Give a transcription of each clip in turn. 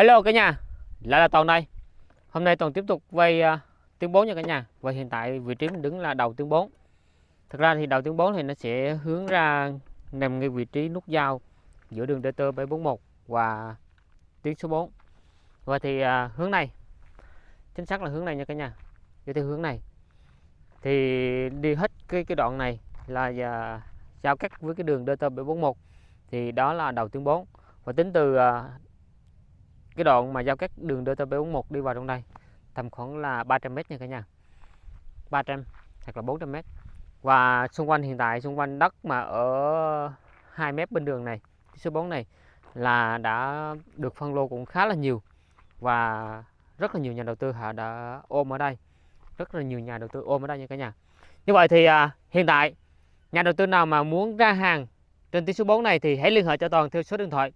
Hello cả nhà, lại là Toàn đây. Hôm nay Toàn tiếp tục quay uh, à, tiếng 4 nha cả nhà. Và hiện tại vị trí mình đứng là đầu tiếng 4. Thực ra thì đầu tiếng 4 thì nó sẽ hướng ra nằm ngay vị trí nút giao giữa đường DT 741 và tiếng số 4. Và thì uh, hướng này, chính xác là hướng này nha cả nhà. Đi theo hướng này. Thì đi hết cái cái đoạn này là uh, giao cắt với cái đường DT 741 thì đó là đầu tiếng 4. Và tính từ uh, cái đoạn mà giao cắt đường DT741 đi vào trong đây tầm khoảng là 300 m nha cả nhà. 300 hoặc là 400 m và xung quanh hiện tại xung quanh đất mà ở 2 mét bên đường này số 4 này là đã được phân lô cũng khá là nhiều. Và rất là nhiều nhà đầu tư họ đã ôm ở đây. Rất là nhiều nhà đầu tư ôm ở đây nha cả nhà. Như vậy thì à, hiện tại nhà đầu tư nào mà muốn ra hàng trên tuyến số 4 này thì hãy liên hệ cho Toàn theo số điện thoại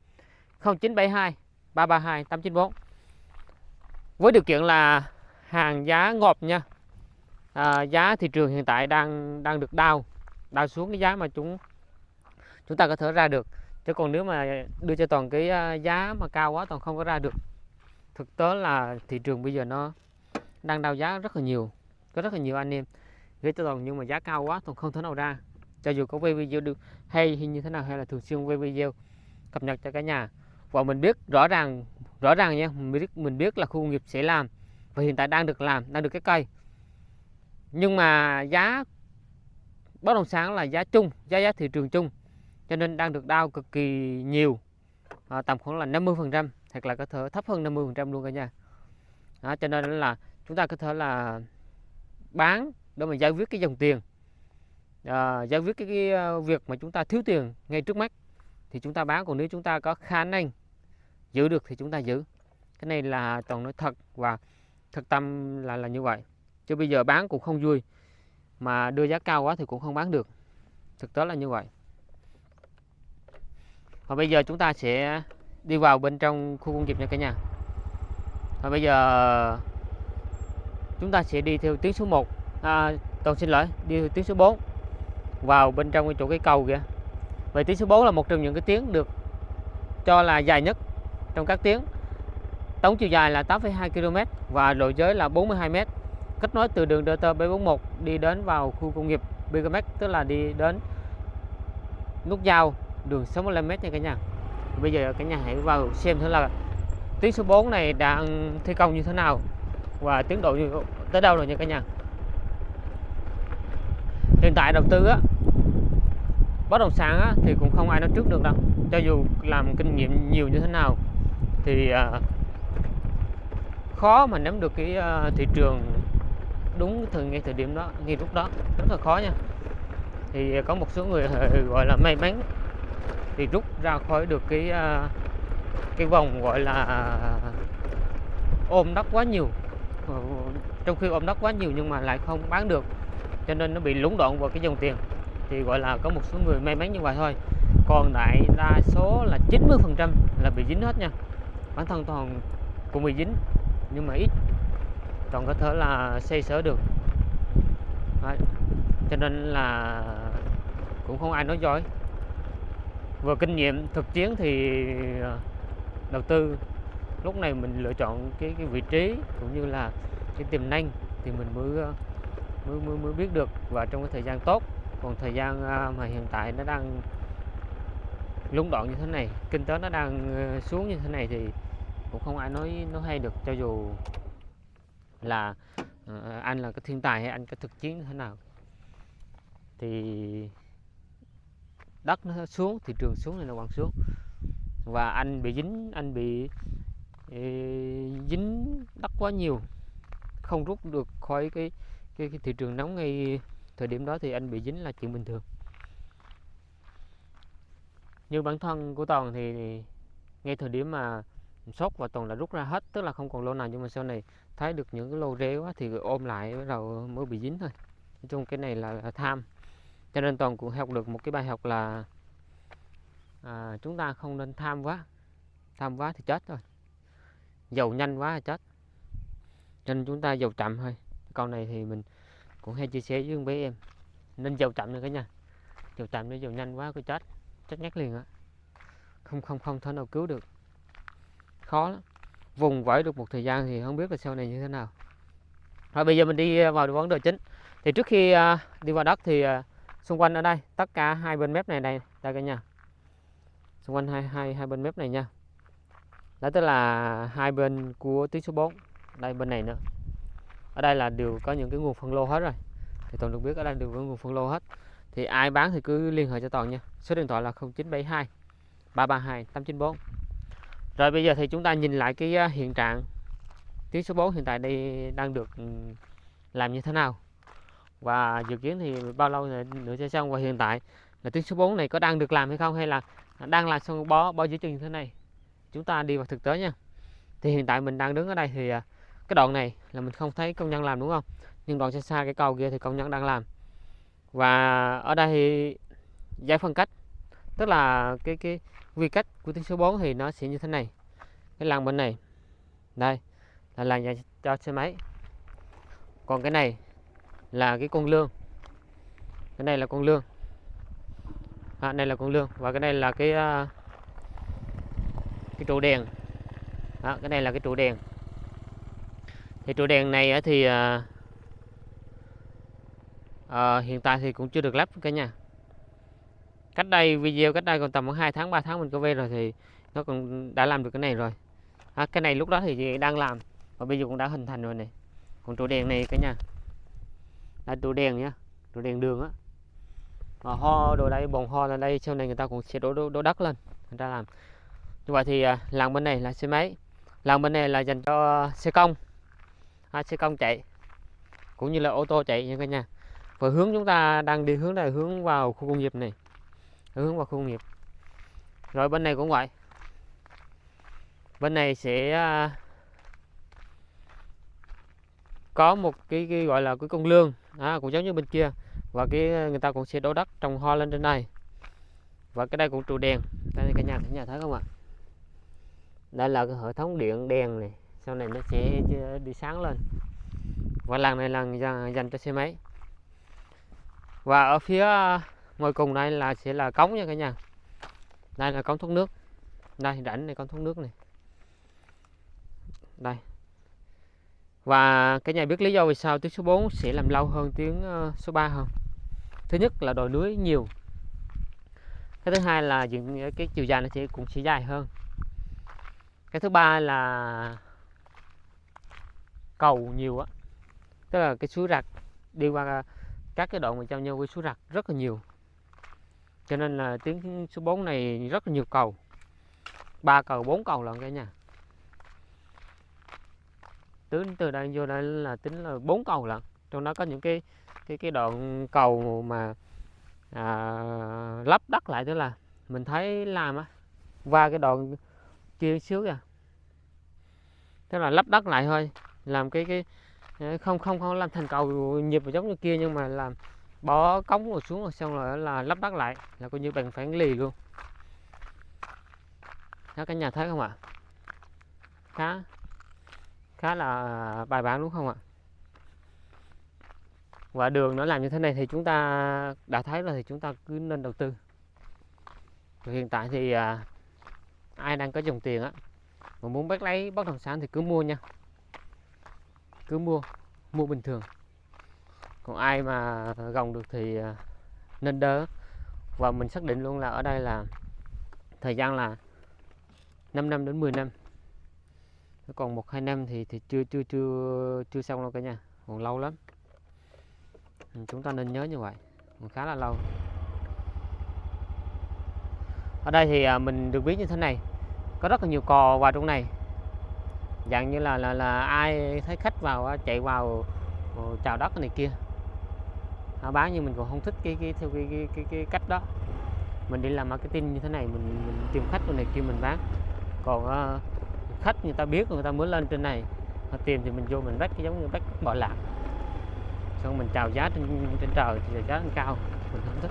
0972 332 894 với điều kiện là hàng giá ngọt nha. À, giá thị trường hiện tại đang đang được đau đau xuống cái giá mà chúng chúng ta có thể ra được. Chứ còn nếu mà đưa cho toàn cái à, giá mà cao quá toàn không có ra được. Thực tế là thị trường bây giờ nó đang đau giá rất là nhiều có rất là nhiều anh em. Gửi cho toàn nhưng mà giá cao quá toàn không thể nào ra. Cho dù có quay video được hay hay như thế nào hay là thường xuyên quay video cập nhật cho cả nhà và mình biết rõ ràng rõ ràng nha mình biết mình biết là khu công nghiệp sẽ làm và hiện tại đang được làm đang được cái cây. Nhưng mà giá bất động sản là giá chung giá giá thị trường chung cho nên đang được đau cực kỳ nhiều. À, tầm khoảng là 50 phần trăm hoặc là có thể thấp hơn 50 phần trăm luôn cả nhà. Đó, cho nên là chúng ta có thể là bán để mà giải quyết cái dòng tiền. À, giải quyết cái, cái ờ, việc mà chúng ta thiếu tiền ngay trước mắt thì chúng ta bán. Còn nếu chúng ta có khả năng giữ được thì chúng ta giữ. Cái này là toàn nói thật và thực tâm là là như vậy. Chứ bây giờ bán cũng không vui mà đưa giá cao quá thì cũng không bán được. Thực tế là như vậy. Và bây giờ chúng ta sẽ đi vào bên trong khu công nghiệp nha cả nhà. Và bây giờ chúng ta sẽ đi theo tuyến số 1 à, toàn xin lỗi đi theo tuyến số 4 vào bên trong cái chỗ cái cầu kìa. Vậy tuyến số 4 là một trong những cái tuyến được cho là dài nhất trong các tuyến tổng chiều dài là 8,2 km và lộ giới là 42 m kết nối từ đường DT 741 đi đến vào khu công nghiệp Bigamex tức là đi đến nút giao đường 65 m nha cả nhà. Bây giờ cả nhà hãy vào xem thử là tuyến số 4 này đang thi công như thế nào và tiến độ như tới đâu rồi nha cả nhà. Hiện tại đầu tư á bất động sản á, thì cũng không ai nói trước được đâu. Cho dù làm kinh nghiệm nhiều như thế nào thì uh, khó mà nắm được cái uh, thị trường đúng thời ngay thời điểm đó ngay lúc đó. Rất là khó nha. Thì có một số người à, gọi là may mắn thì rút ra khỏi được cái uh, cái vòng gọi là ôm đất quá nhiều. Ờ, trong khi ôm đất quá nhiều nhưng mà lại không bán được cho nên nó bị lúng đoạn vào cái dòng tiền. Thì gọi là có một số người may mắn như vậy thôi. Còn lại đa số là 90 phần trăm là bị dính hết nha bản thân toàn cũng bị dính nhưng mà ít. Toàn có thể là xây sở được. Đấy. cho nên là cũng không ai nói giỏi vừa kinh nghiệm thực chiến thì ờ, đầu tư lúc này mình lựa chọn cái cái vị trí cũng như là cái tiềm năng thì mình mới ờ, mới mới, mới biết được. Và trong cái thời gian tốt còn thời gian ờ, mà hiện tại nó đang lúng đoạn như thế này kinh tế nó đang xuống như thế này thì cũng không ai nói nói hay được cho dù là uh, anh là cái thiên tài hay anh có thực chiến như thế nào. Thì đất nó xuống thị trường xuống này nó còn xuống? Và anh bị dính anh bị ý, dính đất quá nhiều không rút được khỏi cái, cái cái thị trường nóng ngay thời điểm đó thì anh bị dính là chuyện bình thường. Như bản thân của toàn thì ngay thời điểm mà sốt và toàn là rút ra hết tức là không còn lô nào nhưng mà sau này thấy được những cái lô rễ quá thì ôm lại bắt đầu mới bị dính thôi. Nói chung cái này là, là tham. Cho nên toàn cũng học được một cái bài học là à, chúng ta không nên tham quá. Tham quá thì chết thôi. Dầu nhanh quá là chết. Cho nên chúng ta dầu chậm thôi. Câu này thì mình cũng hay chia sẻ với bé em. Nên dầu chậm nữa cả nhà. Dầu chậm để dầu nhanh quá cứ chết. Chết ngắt liền á. Không không không thể nào cứu được khó lắm. Vùng vẫy được một thời gian thì không biết là sau này như thế nào. Rồi bây giờ mình đi à, vào vấn đề chính. Thì trước khi à, đi vào đất thì à, xung quanh ở đây, tất cả hai bên mép này đây đây cả nhà. Xung quanh hai hai hai bên mép này nha. Đó tức là hai bên của tuyến số 4 đây bên này nữa. Ở đây là đều có những cái nguồn phân lô hết rồi. Thì toàn được biết ở đây đều có nguồn phân lô hết. Thì ai bán thì cứ liên hệ cho toàn nha. Số điện thoại là 0972 332 894 rồi bây giờ thì chúng ta nhìn lại cái à, hiện trạng tuyến số 4 hiện tại đây đang được ừ, làm như thế nào. Và dự kiến thì bao lâu nữa sẽ xong. Và hiện tại là tuyến số 4 này có đang được làm hay không, hay là đang làm xong bó bó dưới chân như thế này? Chúng ta đi vào thực tế nha. Thì hiện tại mình đang đứng ở đây thì à, cái đoạn này là mình không thấy công nhân làm, đúng không? Nhưng đoạn xa xa cái cầu kia thì công nhân đang làm. Và ở đây thì giải phân cách, tức là cái cái quy cách của tiếng số 4 thì nó sẽ như thế này. Cái làn bên này đây là làn dành cho xe máy. Còn cái này là cái con lương. Cái này là con lương. À, đây là con lương. Và cái này là cái uh, cái trụ đèn. À, cái này là cái trụ đèn. Thì trụ đèn này thì uh, uh, hiện tại thì cũng chưa được lắp cả nhà cách đây video cách đây còn tầm khoảng 2 tháng 3 tháng mình có về rồi thì nó còn đã làm được cái này rồi. À, cái này lúc đó thì đang làm và bây giờ cũng đã hình thành rồi này. Còn trụ đèn này cả nhà. Là trụ đèn nhá trụ đèn đường á. Mà ho đồ đây bồn ho là đây sau này người ta cũng sẽ đổ, đổ, đổ đất lên người ta làm. Như vậy thì à, làng bên này là xe máy. Làng bên này là dành cho xe công. À, xe công chạy cũng như là ô tô chạy nha cả nhà. Và hướng chúng ta đang đi hướng này hướng vào khu công nghiệp này hướng vào khu công nghiệp. Rồi bên này cũng vậy. Bên này sẽ à, có một cái, cái gọi là cái con lương à, cũng giống như bên kia và cái à, người ta cũng sẽ đổ đất trồng hoa lên trên này. Và cái đây cũng trụ đèn. Đây cả nhà cả nhà thấy không ạ? Đây là cái hệ thống điện đèn này. Sau này nó sẽ đi sáng lên. Và làng này là dành cho xe máy. Và ở phía à, ngoài cùng đây là sẽ là cống nha cả nhà. Đây là cống thoát nước. Đây, rãnh này, cống thoát nước này. Đây. Và cái nhà biết lý do vì sao tiếng số 4 sẽ làm lâu hơn tiếng ờ, số 3 không? Thứ nhất là đồi núi nhiều. Cái thứ hai là những ờ, cái chiều dài nó sẽ, cũng sẽ dài hơn. Cái thứ ba là cầu nhiều á. Tức là cái suối rạch đi qua ờ, các cái đoạn mà trong nhau với suối rạch rất là nhiều cho nên là tuyến số 4 này rất là nhiều cầu. Ba cầu bốn cầu lận cả nhà. Tính từ đây vô đây là tính là bốn cầu lận. Trong đó có những cái cái cái đoạn cầu mà à, lắp đất lại tức là mình thấy làm á qua cái đoạn kia xíu kìa. Tức là lắp đất lại thôi. Làm cái cái không không không làm thành cầu nhịp giống như kia nhưng mà làm bỏ cống rồi xuống rồi xong rồi là lắp đất lại là coi như bằng phản lì luôn. Đó cả nhà thấy không ạ? Khá khá là bài bản đúng không ạ? Và đường nó làm như thế này thì chúng ta đã thấy là thì chúng ta cứ nên đầu tư. Hiện tại thì à, ai đang có dòng tiền á mà muốn bắt lấy bất động sản thì cứ mua nha. Cứ mua mua bình thường còn ai mà gồng được thì à, nên đỡ và mình xác định luôn là ở đây là thời gian là 5 năm đến 10 năm. Còn một hai năm thì thì chưa chưa chưa chưa xong đâu cả nhà, còn lâu lắm. Chúng ta nên nhớ như vậy, còn khá là lâu. Ở đây thì à, mình được biết như thế này, có rất là nhiều cò vào trong này. Dạng như là là là ai thấy khách vào chạy vào ờ, chào đất này kia họ bán nhưng mình còn không thích cái, cái theo cái, cái, cái, cái cách đó. Mình đi làm marketing như thế này mình, mình tìm khách này kia mình bán. Còn uh, khách người ta biết người ta muốn lên trên này họ tìm thì mình vô mình bắt giống như bắt bỏ lạc xong mình chào giá trên trên trời thì giá cao mình không thích.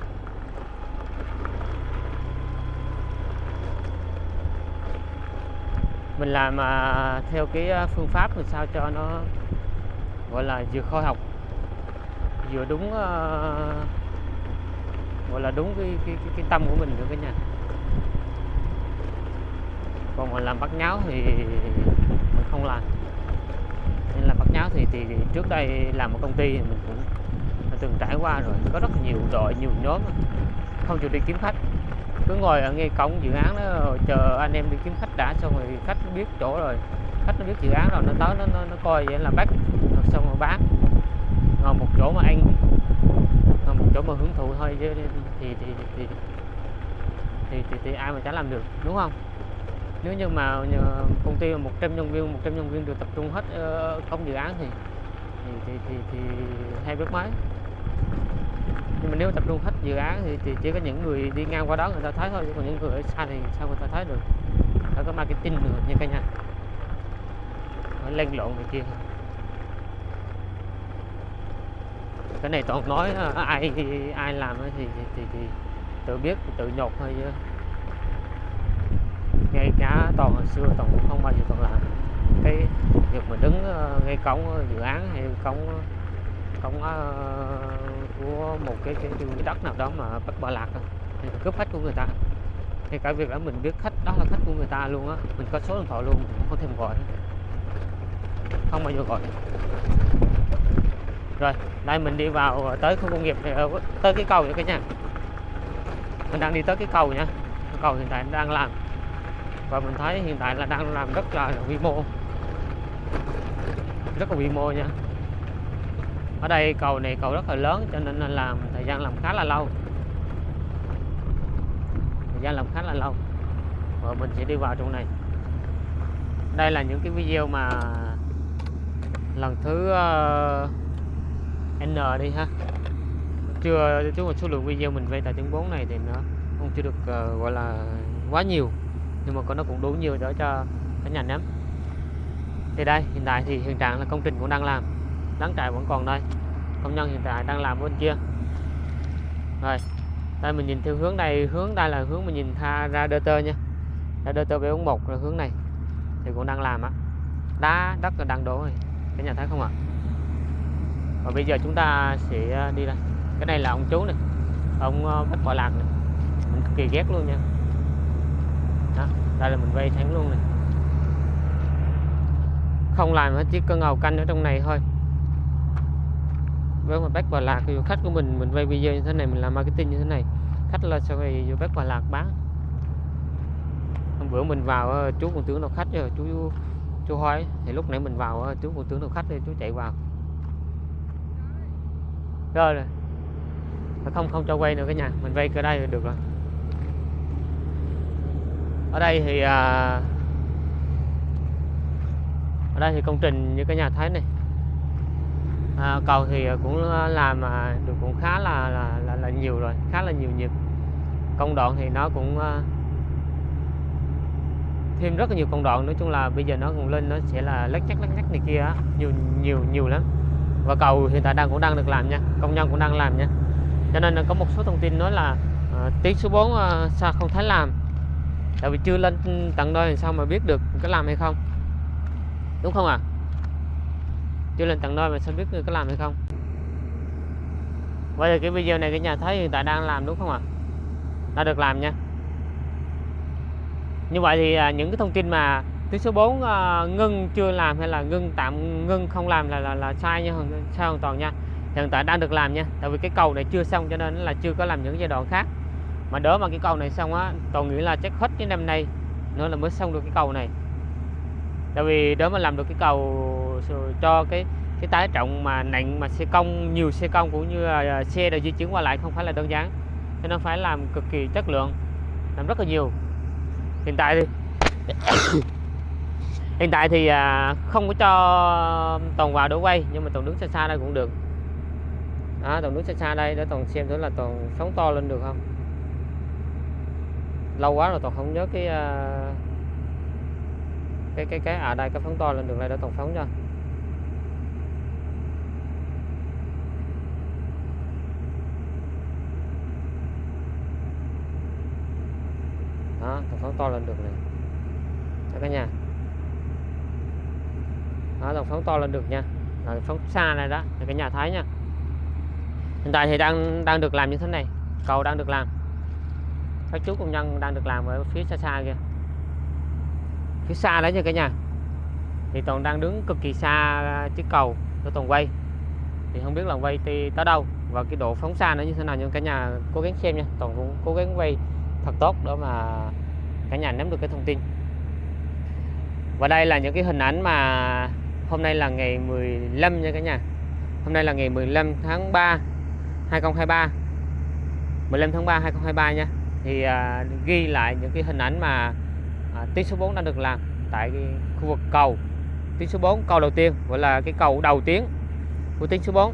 Mình làm uh, theo cái ờ, phương pháp làm sao cho nó gọi là vừa khoa học vừa đúng uh, gọi là đúng cái, cái, cái, cái tâm của mình nữa cả nhà. Còn mà làm bắt nháo thì mình không làm. Nên là bắt nháo thì, thì thì trước đây làm một công ty thì mình cũng từng trải qua rồi. Có rất nhiều đội nhiều nhóm. Không chịu đi kiếm khách. Cứ ngồi ở ngay cổng dự án đó rồi chờ anh em đi kiếm khách đã xong rồi khách biết chỗ rồi. Khách nó biết dự án rồi nó tới nó nó, nó coi vậy là bắt. Xong rồi bán ngồi một chỗ mà anh ngồi ờ, một chỗ mà hưởng thụ thôi chứ thì thì thì thì, thì, thì, thì ai mà chả làm được đúng không? Nếu như mà nhờ công ty 100 nhân viên 100 nhân viên được tập trung hết ờ, công dự án thì thì thì thì, thì hai bước máy nhưng mà nếu tập trung hết dự án thì, thì chỉ có những người đi ngang qua đó người ta thấy thôi chứ còn những người ở xa thì sao người ta thấy được? Phải có marketing nữa nha cả nhà. Phải lên lộn này kia. Cái này toàn nói à, à, ai ai làm ấy thì, thì, thì, thì tự biết tự nhột thôi chứ. Ngay cả toàn hồi xưa toàn cũng không bao giờ toàn làm. Cái việc mà đứng ờ, ngay cổng dự án hay cổng cổng ờ, của một cái, cái, cái đất nào đó mà bắt bỏ lạc cướp khách của người ta. Thì cả việc đó mình biết khách đó là khách của người ta luôn á mình có số điện thoại luôn mình không thêm gọi không bao giờ gọi rồi đây mình đi vào ờ, tới khu công nghiệp ờ, tới cái cầu nha cả nhà mình đang đi tới cái cầu nha. Cái cầu hiện tại đang làm. Và mình thấy hiện tại là đang làm rất là, là quy mô. Rất là quy mô nha. Ở đây cầu này cầu rất là lớn cho nên là làm thời gian làm khá là lâu. Thời gian làm khá là lâu. Và mình sẽ đi vào trong này. Đây là những cái video mà lần thứ uh, N đi ha. Chưa chứ một số lượng video mình vay tại chứng 4 này thì nó không chưa được uh, gọi là quá nhiều. Nhưng mà có nó cũng đủ nhiều để cho cả nhà nắm thì đây hiện tại thì hiện trạng là công trình cũng đang làm. Đáng trại vẫn còn đây. Công nhân hiện tại đang làm bên kia. Rồi đây mình nhìn theo hướng này hướng đây là hướng mình nhìn tha ra đơ tơ nha. Ra đơ tơ B41 là hướng này. Thì cũng đang làm á. Đá đất là đang đổ rồi. Cả nhà thấy không ạ? Và bây giờ chúng ta sẽ à, đi đây. Cái này là ông chú này. Ông à, bắt bách lạc này. Mình cực kỳ ghét luôn nha. Đó, đây là mình vây thắng luôn này. Không làm hết chỉ có ngầu canh ở trong này thôi. Với mà bác Hòa Lạc thì khách của mình mình quay video như thế này mình làm marketing như thế này khách là sau này vô bác Hòa Lạc bán. Hôm bữa mình vào à, chú còn tưởng đâu khách rồi chú chú hỏi thì lúc nãy mình vào chú còn tưởng đâu khách rồi chú chạy vào rồi rồi. Không không cho quay nữa cái nhà. Mình vay ở đây là được rồi. Ở đây thì à, ở đây thì công trình như cái nhà thấy này. À, cầu thì cũng làm mà được cũng khá là là, là là nhiều rồi khá là nhiều nhịp. Công đoạn thì nó cũng à, thêm rất là nhiều công đoạn. Nói chung là bây giờ nó cũng lên nó sẽ là lắc chắc lắc nhắc này kia nhiều nhiều nhiều lắm và cầu hiện tại đang cũng đang được làm nha công nhân cũng đang làm nha. Cho nên là có một số thông tin nói là uh, tiếng số 4 uh, ờ, sao không thấy làm? Tại vì chưa lên tận nơi làm sao mà biết được có làm hay không? Đúng không ạ? À? chưa lên tận nơi mà sao biết có làm hay không? Bây giờ cái video này cái nhà thấy hiện tại đang làm đúng không ạ? À? đã được làm nha. Như vậy thì à, những cái thông tin mà thứ số 4 uh, ngưng chưa làm hay là ngưng tạm ngưng không làm là là, là sai nha sai hoàn toàn nha. Hiện tại đang được làm nha tại vì cái cầu này chưa xong cho nên là chưa có làm những giai đoạn khác. Mà đỡ mà cái cầu này xong á toàn nghĩ là chắc hết cái năm nay nữa là mới xong được cái cầu này. Tại vì đỡ mà làm được cái cầu cho cái cái tái trọng mà nặng mà xe công nhiều xe công cũng như là à, xe đã di chuyển qua lại không phải là đơn giản. Cho nên phải làm cực kỳ chất lượng làm rất là nhiều. Hiện tại thì hiện tại thì à, không có cho toàn vào đổ quay nhưng mà toàn đứng xa xa đây cũng được. Đó, toàn đứng xa xa đây để toàn xem thử là toàn phóng to lên được không. Lâu quá rồi toàn không nhớ cái à, cái cái cái à đây cái phóng to lên được đây để toàn phóng cho. Đó toàn phóng to lên được này. Đó cả nhà đó dòng phóng to lên được nha. Đó, phóng xa này đó là cái nhà thái nha. Hiện tại thì đang đang được làm như thế này. Cầu đang được làm. Các chú công nhân đang được làm ở phía xa xa kia phía xa đấy nha cả nhà. Thì toàn đang đứng cực kỳ xa chiếc cầu của toàn quay. Thì không biết là quay đi tới đâu và cái độ phóng xa nó như thế nào nhưng cả nhà cố gắng xem nha. Toàn cũng cố gắng quay thật tốt để mà cả nhà nắm được cái thông tin. Và đây là những cái hình ảnh mà hôm nay là ngày 15 nha cả nhà. Hôm nay là ngày 15 tháng 3 2023 15 tháng 3 2023 nha. Thì à, ghi lại những cái hình ảnh mà à, tuyến số 4 đã được làm tại cái khu vực cầu. Tuyến số 4 cầu đầu tiên gọi là cái cầu đầu tiên của tuyến số 4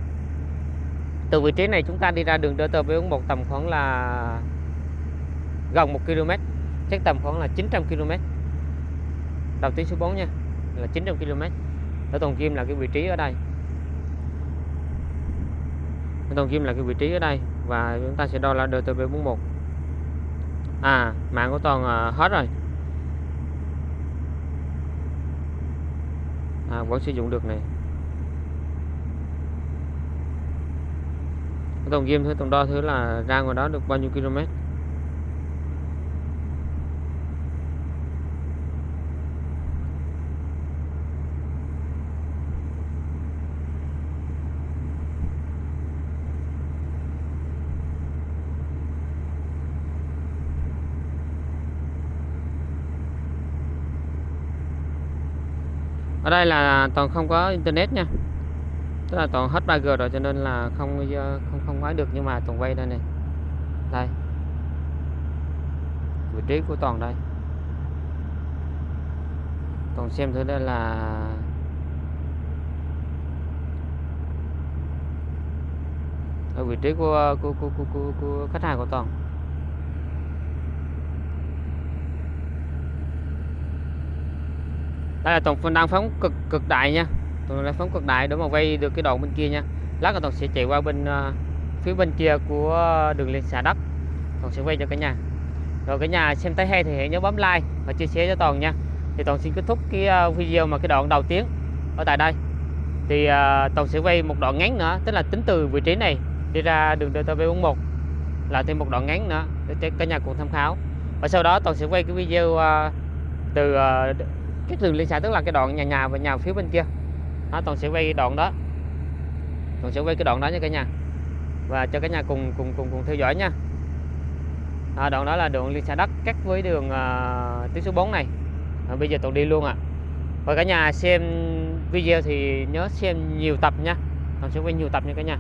từ vị trí này chúng ta đi ra đường Đơ Tờ với một tầm khoảng là gần 1 km chắc tầm khoảng là 900 km đầu tuyến số 4 nha là 900 km ở Toàn Kim là cái vị trí ở đây. Ở Toàn Kim là cái vị trí ở đây và chúng ta sẽ đo là DTP41 à mạng của Toàn à, hết rồi. À, vẫn sử dụng được này. Toàn Kim thứ tổng đo thứ là ra ngoài đó được bao nhiêu km? Ở đây là toàn không có internet nha. Tức là toàn hết 3G rồi cho nên là không ờ, không không quay được nhưng mà toàn quay đây này. Đây. Vị trí của toàn đây. Toàn xem thử đây là ở vị trí của của, của, của, của, của khách hàng của toàn. Đây là toàn đang phóng cực cực đại nha. Toàn đang phóng cực đại để mà quay được cái đoạn bên kia nha. Lát là toàn sẽ chạy qua bên uh, phía bên kia của đường liên xà đất. Toàn sẽ quay cho cả nhà. Rồi cả nhà xem thấy hay thì hãy nhớ bấm like và chia sẻ cho toàn nha. Thì toàn xin kết thúc cái uh, video mà cái đoạn đầu tiên ở tại đây. Thì uh, toàn sẽ quay một đoạn ngắn nữa tức là tính từ vị trí này đi ra đường DT441 là thêm một đoạn ngắn nữa để cả nhà cùng tham khảo. Và sau đó toàn sẽ quay cái video uh, từ uh, cái đường liên xã tức là cái đoạn nhà nhà và nhà phía bên kia. Đó, toàn sẽ quay đoạn đó. Toàn sẽ quay cái đoạn đó nha cả nhà. Và cho cả nhà cùng cùng cùng cùng theo dõi nha. À, đoạn đó là đường liên xã đất cắt với đường à, tuyến số 4 này. À, bây giờ toàn đi luôn ạ. À. và cả nhà xem video thì nhớ xem nhiều tập nha. Toàn sẽ quay nhiều tập nha cả nhà.